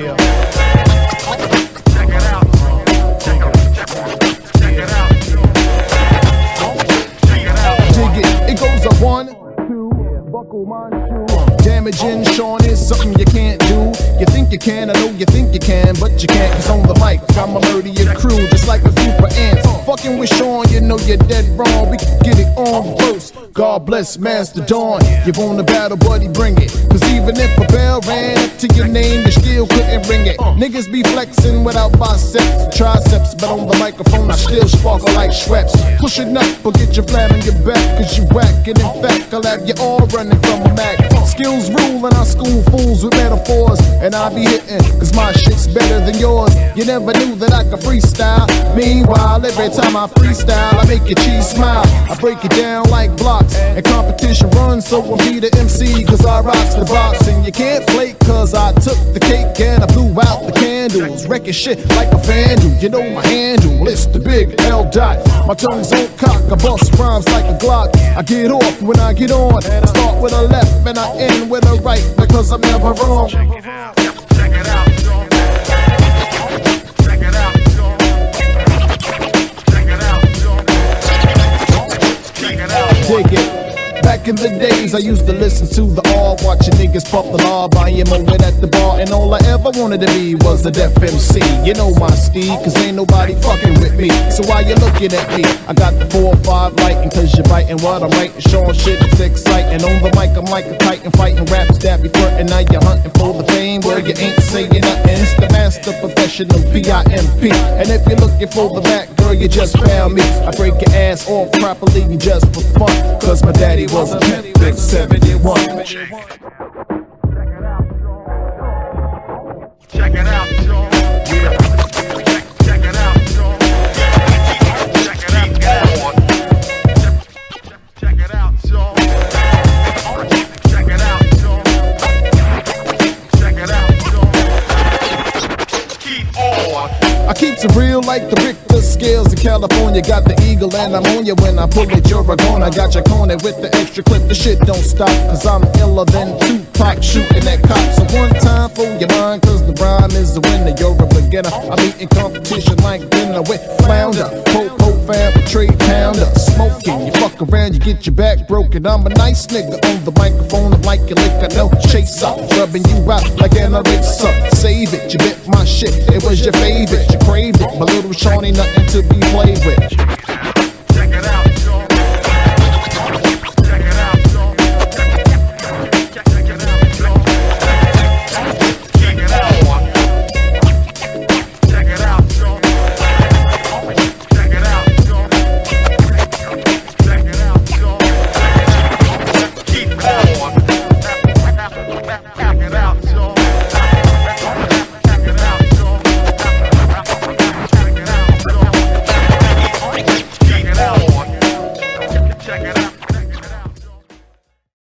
Yeah. Check it out. Check it, out. Check it out. Dig it. It goes a one, two, buckle my shoe. Damaging Sean is something you can't do. You think you can, I know you think you can, but you can't. Cause on the mic, I'ma murder your crew just like a group of ants. Fucking with Sean, you know you're dead wrong. We can get it on first. God bless Master Dawn. You want a battle, buddy, bring it. Cause even if a bell ran up to your name, you still couldn't ring it. Niggas be flexing without biceps, triceps, but on the microphone I still sparkle like Schweppes. Pushing up or get your flam in your back, cause you whack. And in fact, I'll have you all running from a Mac. Skills rule and I school fools with metaphors. And I be hitting, cause my shit's better than yours. You never knew that I could freestyle. Meanwhile, every time I freestyle, I make your cheese smile. I break it down like blocks. And competition runs, so I'm be the MC, cause I rocks the box. And you can't flake, cause I took the cake and I blew out the candles. Wrecking shit like a vandal. You know my handle, it's the big L dot. My tongue's on cock, I bust rhymes like a Glock. I get off when I get on. I start with a left and I end with a right, because I'm never wrong. Dig it. Back in the days, I used to listen to the all, watching niggas pump the law, buying moment at the bar, and all I ever wanted to be was a deaf MC. You know my Steve, cause ain't nobody fucking with me. So why you looking at me? I got the 4 or 5 lighting, cause you're biting what I'm writing, showing shit that's exciting. On the mic, I'm like a titan, fighting raps that be flirting. Now you're hunting for the fame where you ain't saying nothing. It's the master professional P.I.M.P. And if you're looking for the back, girl, you just found me. I break your ass off properly you just for fun, cause my daddy was a pimp, big 71. Check it out, Sean. Real like the Richter scales in California. Got the eagle and I'm on you when I pull it. You're a gone. I got your corner with the extra clip. The shit don't stop. Cause I'm iller than Tupac shooting at cops. So one time for cause is the winner. You're a beginner. I'm eating competition like dinner with flounder. Popo fam, trade pounder. Smoking, you fuck around, you get your back broken. I'm a nice nigga on the microphone. I'm like a liquor, no chaser. Rubbing you out like an eraser. Save it, you bit my shit. It was your favorite, you craved it. My little Shawnee, nothing to be played with.